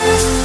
it.